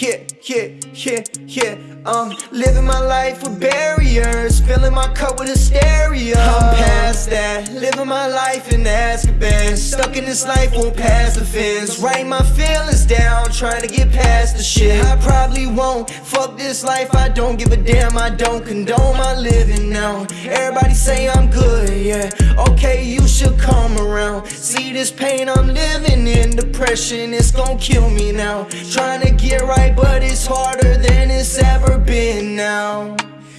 yeah, yeah, yeah, yeah. Um, living my life with barriers, filling my cup with hysteria. I'm past that, living my life in Azkaban. Stuck in this life, won't pass the fence. Write my feelings down, trying to get past the shit. I probably won't. Fuck this life, I don't give a damn. I don't condone my living now. Everybody say I'm good, yeah. Okay, you should come around. See this pain I'm living in, depression, it's gonna kill me now. Trying to get right, but it's harder than it's ever been now.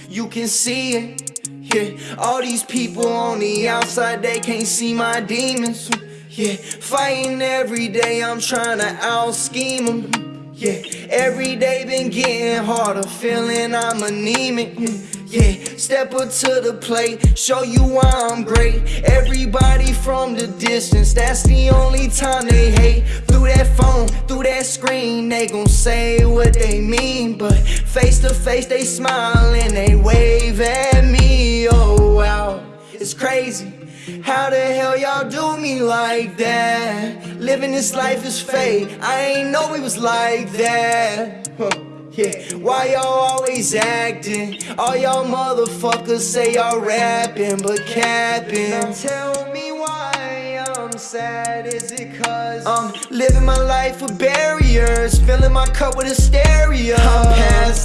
You can see it, yeah. All these people on the outside, they can't see my demons. Yeah, fighting every day, I'm trying to out scheme them. Yeah, every day been getting harder, feeling I'm anemic. Yeah, step up to the plate, show you why I'm great. Everybody from the distance, that's the only time they hate. Through that phone, through that screen, they gon' say what they mean. But face to face, they smile and they wave at me. Crazy. How the hell y'all do me like that? Living this life is fake. I ain't know we was like that. Yeah, why y'all always acting? All y'all motherfuckers say y'all rapping, but capping. Now tell me why I'm sad. Is it cause I'm living my life with barriers, filling my cup with hysteria? I'm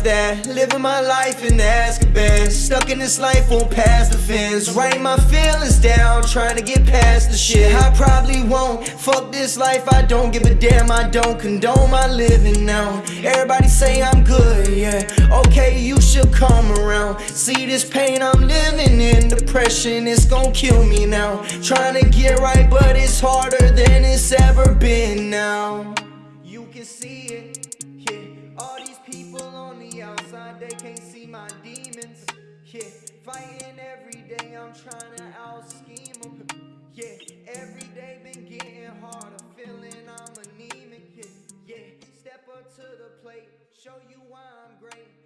that, living my life in Azkaban. Stuck in this life, won't pass the fence. Write my feelings down, trying to get past the shit. I probably won't. Fuck this life, I don't give a damn. I don't condone my living now. Everybody say I'm good, yeah. Okay, you should come around. See this pain I'm living in, depression, it's gonna kill me now. Trying to get right, but it's harder than it's ever been now. You can see it, can't see my demons. Yeah, fighting every day, I'm trying to out scheme them. Yeah, every day been getting harder, feeling I'm anemic. Yeah, yeah, step up to the plate, show you why I'm great.